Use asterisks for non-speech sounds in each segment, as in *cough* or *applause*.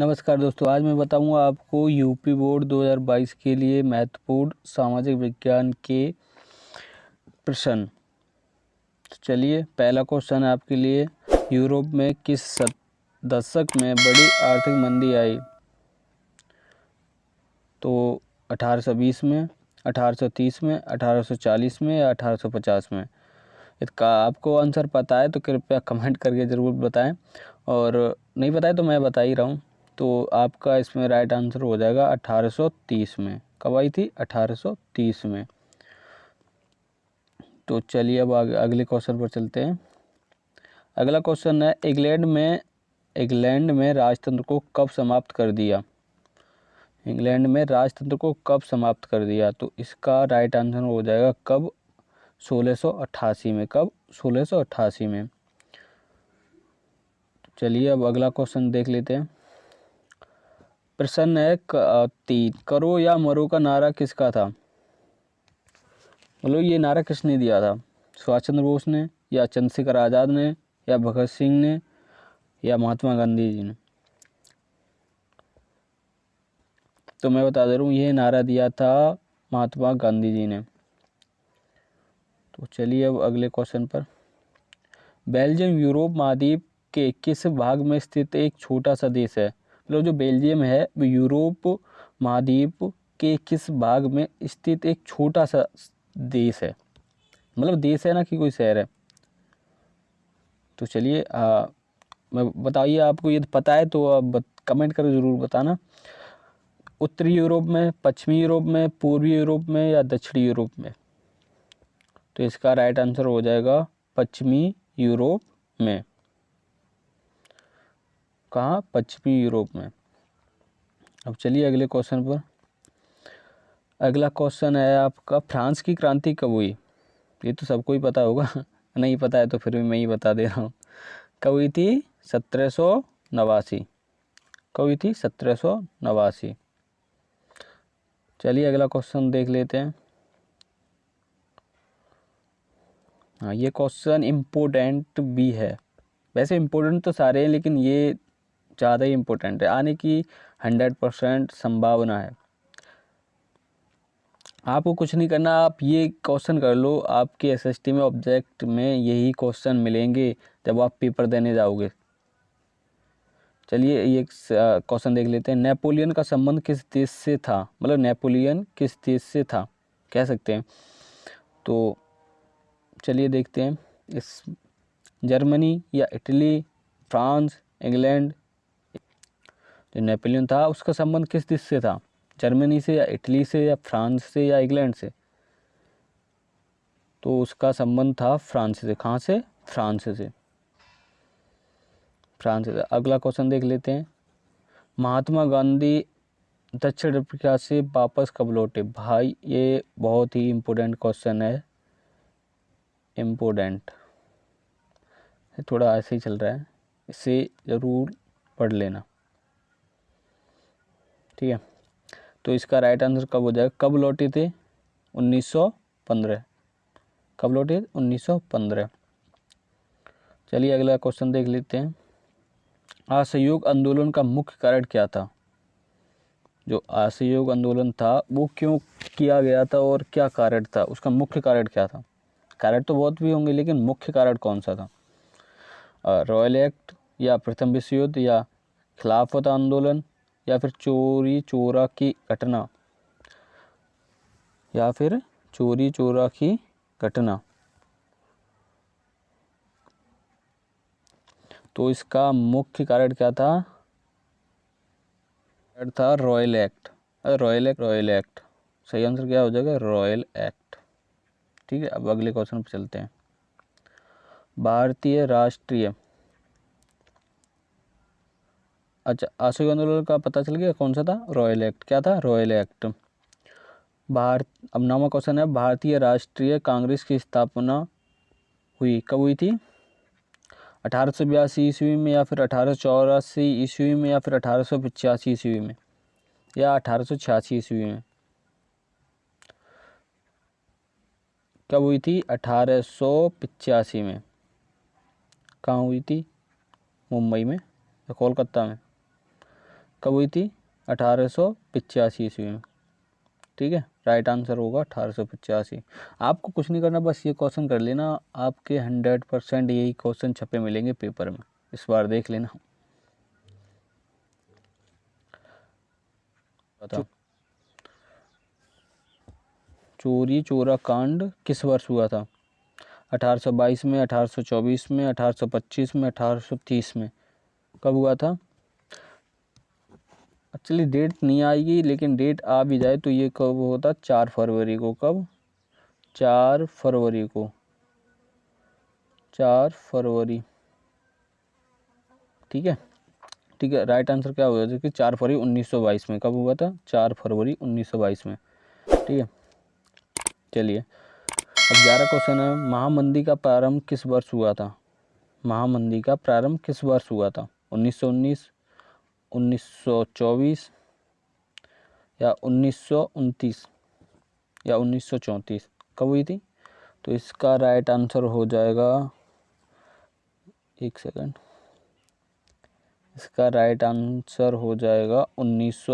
नमस्कार दोस्तों, आज मैं बताऊँगा आपको यूपी बोर्ड 2022 के लिए महत्वपूर्ण सामाजिक विज्ञान के प्रश्न। तो चलिए, पहला क्वेश्चन है आपके लिए, यूरोप में किस दशक में बड़ी आर्थिक मंदी आई? तो 1820 में 1830 में 1840 में या 1850 में? इसका आपको आंसर पता है तो कृपया कमेंट करके ज़रूर बताएँ। और नहीं बताए तो मैं बता ही रहा हूँ। तो आपका इसमें राइट आंसर हो जाएगा 1830 में। कब आई थी? 1830 में। तो चलिए अब अगले क्वेश्चन पर चलते हैं। अगला क्वेश्चन है, इंग्लैंड में इंग्लैंड में राजतंत्र को कब समाप्त कर दिया? इंग्लैंड में राजतंत्र को कब समाप्त कर दिया? तो इसका राइट आंसर हो जाएगा कब? 1688 में। कब? 1688 में। चलिए अब अगला क्वेश्चन देख लेते हैं। प्रश्न है तीन करो या मरो का नारा किसका था? बोलो, ये नारा किसने दिया था? सुभाष चंद्र बोस ने, या चंद्रशेखर आज़ाद ने, या भगत सिंह ने, या महात्मा गांधी जी ने? तो मैं बता दे रहा हूँ, ये नारा दिया था महात्मा गांधी जी ने। तो चलिए अब अगले क्वेश्चन पर। बेल्जियम, यूरोप, महाद्वीप के किस भाग में स्थित एक छोटा सा देश है? मतलब जो बेल्जियम है, वो यूरोप महाद्वीप के किस भाग में स्थित एक छोटा सा देश है? मतलब देश है ना कि कोई शहर है? तो चलिए मैं बताइए आपको, यदि पता है तो आप कमेंट कर ज़रूर बताना। उत्तरी यूरोप में, पश्चिमी यूरोप में, पूर्वी यूरोप में या दक्षिणी यूरोप में? तो इसका राइट आंसर हो जाएगा पश्चिमी यूरोप में। कहाँ? पश्चिमी यूरोप में। अब चलिए अगले क्वेश्चन पर। अगला क्वेश्चन है आपका, फ्रांस की क्रांति कब हुई? ये तो सबको ही पता होगा। *laughs* नहीं पता है तो फिर भी मैं ही बता दे रहा हूँ। कब हुई थी? सत्रह सौ नवासी। कब हुई थी? सत्रह सौ नवासी। चलिए अगला क्वेश्चन देख लेते हैं। हाँ ये क्वेश्चन इम्पोर्टेंट भी है। वैसे इम्पोर्टेंट तो सारे हैं, लेकिन ये ज़्यादा ही इम्पोर्टेंट है। आने की हंड्रेड परसेंट संभावना है। आपको कुछ नहीं करना, आप ये क्वेश्चन कर लो, आपके एसएसटी में ऑब्जेक्ट में यही क्वेश्चन मिलेंगे जब आप पेपर देने जाओगे। चलिए, ये क्वेश्चन देख लेते हैं। नेपोलियन का संबंध किस देश से था? मतलब नेपोलियन किस देश से था? कह सकते हैं। तो चलिए देखते हैं। इस, जर्मनी या इटली, फ्रांस, इंग्लैंड जो नेपोलियन था। उसका संबंध किस देश से था? जर्मनी से या इटली से या फ्रांस से या इंग्लैंड से? तो उसका संबंध था फ्रांस से। कहाँ से? फ्रांस से। फ्रांस से। अगला क्वेश्चन देख लेते हैं। महात्मा गांधी दक्षिण अफ्रीका से वापस कब लौटे? भाई, ये बहुत ही इम्पोर्टेंट क्वेश्चन है। इम्पोर्टेंट थोड़ा ऐसे ही चल रहा है। इसे ज़रूर पढ़ लेना। ठीक है। तो इसका राइट आंसर कब हो जाएगा? कब लौटे थे? 1915 कब लौटे 1915 चलिए अगला क्वेश्चन देख लेते हैं। असहयोग आंदोलन का मुख्य कारण क्या था? जो असहयोग आंदोलन था, वो क्यों किया गया था और क्या कारण था? उसका मुख्य कारण क्या था? कारण तो बहुत भी होंगे, लेकिन मुख्य कारण कौन सा था? रॉयल एक्ट या प्रथम विश्व युद्ध या खिलाफत आंदोलन? या फिर चोरी चोरा की घटना, या फिर चोरी चोरा की घटना। तो इसका मुख्य कारण क्या था? था royal act royal act royal act सही आंसर क्या हो जाएगा? रॉयल एक्ट ठीक है, अब अगले क्वेश्चन पर चलते हैं। भारतीय राष्ट्रीय अच्छा असहयोग आंदोलन का पता चल गया? कौन सा था? रॉयल एक्ट क्या था? रॉयल एक्ट भारत, अब नामा क्वेश्चन है, भारतीय राष्ट्रीय कांग्रेस की स्थापना हुई, कब हुई थी? अठारह सौ बयासी ईस्वी में या फिर अठारह सौ चौरासी ईस्वी में या फिर अठारह सौ पचासी ईस्वी में? या अठारह सौ छियासी ईस्वी में? कब हुई थी? अठारह सौ पचासी में। कहाँ हुई थी? मुंबई में या कोलकाता में? कब हुई थी? अठारह सौ पिचासी ईस्वी में। ठीक है? राइट आंसर होगा अठारह सौ पचासी। आपको कुछ नहीं करना बस ये क्वेश्चन कर लेना। आपके हंड्रेड परसेंट यही क्वेश्चन छपे मिलेंगे पेपर में। इस बार देख लेना। बताओ चोरी चोरा कांड किस वर्ष हुआ था? 1822 में 1824 में 1825 में 1830 में। कब हुआ था? एक्चुअली डेट नहीं आएगी, लेकिन डेट आ भी जाए तो ये कब होता? चार फरवरी को। कब? चार फरवरी को। चार फरवरी। ठीक है? ठीक है राइट आंसर क्या होगा? कि चार फरवरी 1922 में। कब हुआ था? चार फरवरी 1922 में। ठीक है? चलिए। अब ग्यारह क्वेश्चन है। महामंदी का प्रारंभ किस वर्ष हुआ था? महामंदी का प्रारंभ किस वर्ष हुआ था? 1919 1924 या उन्नीस या उन्नीस सौ चौंतीस कब हुई थी? तो इसका राइट आंसर हो जाएगा, एक सेकंड इसका राइट आंसर हो जाएगा उन्नीस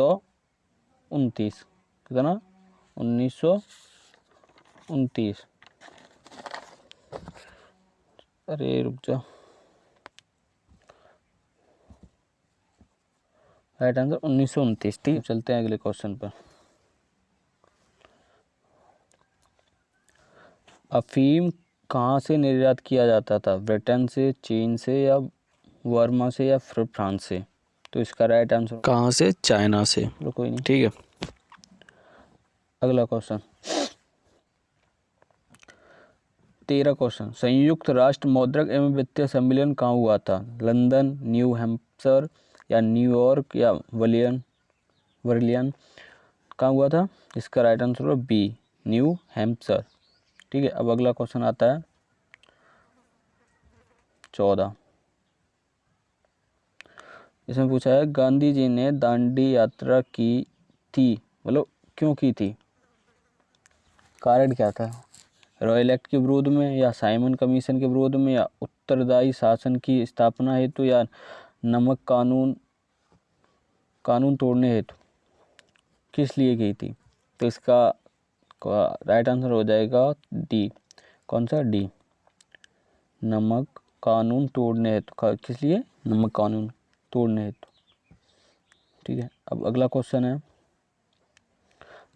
कितना? उन्नीस अरे रुक जा। राइट आंसर उन्नीस सौ उनतीस। ठीक चलते हैं अगले क्वेश्चन पर। अफीम कहाँ से निर्यात किया जाता था? ब्रिटेन से चीन से या वर्मा से या फिर फ्रांस से? तो इसका राइट आंसर कहाँ से? चाइना से। कोई नहीं। ठीक है। अगला क्वेश्चन। तेरह क्वेश्चन। संयुक्त राष्ट्र मौद्रिक एवं वित्तीय सम्मेलन कहाँ हुआ था? लंदन न्यू हैम्पशर या न्यूयॉर्क या वलियन वर्लियन कहाँ हुआ था। इसका राइट आंसर होगा बी न्यू हैम्पशर ठीक है, अब अगला क्वेश्चन आता है। चौदह। इसमें पूछा है, गांधी जी ने दांडी यात्रा की थी मतलब क्यों की थी? कारण क्या था? रॉयल एक्ट के विरोध में या साइमन कमीशन के विरोध में या उत्तरदायी शासन की स्थापना हेतु या नमक कानून कानून तोड़ने हेतु किस लिए की थी? तो इसका राइट आंसर हो जाएगा डी कौन सा? डी नमक कानून तोड़ने हेतु किस लिए? नमक कानून तोड़ने हेतु। ठीक है, अब अगला क्वेश्चन है।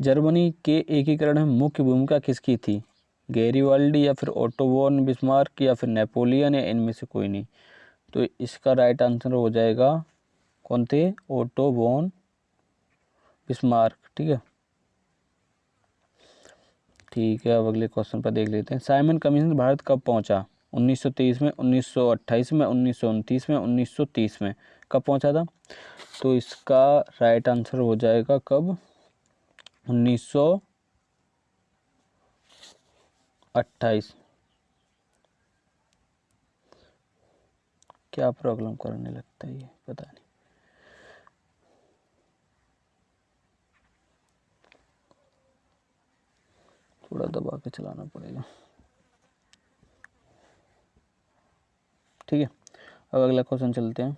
जर्मनी के एकीकरण में मुख्य भूमिका किसकी थी? गैरीवाल्डी या फिर ओटोबोन बिस्मार्क या फिर नेपोलियन, या इनमें से कोई नहीं? तो इसका राइट आंसर हो जाएगा कौन थे? ओटो बोन बिस्मार्क ठीक है? ठीक है, अब अगले क्वेश्चन पर देख लेते हैं। साइमन कमीशन भारत कब पहुँचा? 1923 में 1928 में, उन्नीस सौ उनतीस में 1930 में। कब पहुँचा था? तो इसका राइट आंसर हो जाएगा कब? 1928 क्या प्रॉब्लम करने लगता है ये? पता नहीं। थोड़ा दबा के चलाना पड़ेगा। ठीक है, अब अगला क्वेश्चन चलते हैं।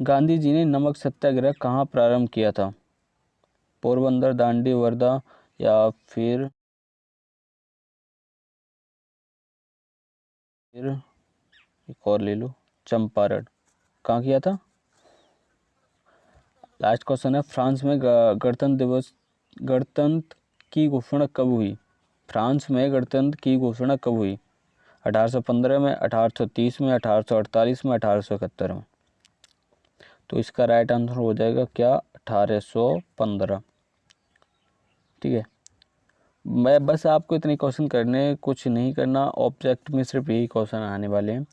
गांधी जी ने नमक सत्याग्रह कहाँ प्रारंभ किया था? पोरबंदर, दांडी, वर्धा या फिर फिर एक और ले लो, चंपारण। कहाँ किया था? लास्ट क्वेश्चन है, फ्रांस में गणतंत्र दिवस, गणतंत्र की घोषणा कब हुई? फ्रांस में गणतंत्र की घोषणा कब हुई? 1815 में 1830 में 1848 में 1871 में। तो इसका राइट आंसर हो जाएगा क्या? 1815 ठीक है। मैं बस आपको इतने क्वेश्चन करने, कुछ नहीं करना ऑब्जेक्ट में सिर्फ़ यही क्वेश्चन आने वाले हैं।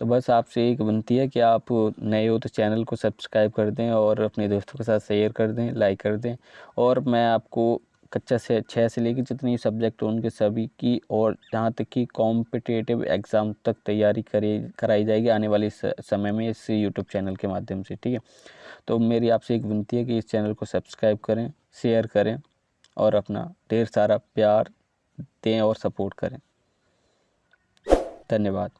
तो बस आपसे एक विनती है कि आप नए हो तो चैनल को सब्सक्राइब कर दें और अपने दोस्तों के साथ शेयर कर दें, लाइक कर दें। और मैं आपको कच्चा से छः से लेकर जितनी सब्जेक्ट उनके सभी की और जहाँ तक कि कॉम्पिटेटिव एग्ज़ाम तक तैयारी करे, कराई जाएगी आने वाले समय में इस यूट्यूब चैनल के माध्यम से, ठीक है? तो मेरी आपसे एक विनती है कि इस चैनल को सब्सक्राइब करें, शेयर करें और अपना ढेर सारा प्यार दें और सपोर्ट करें। धन्यवाद।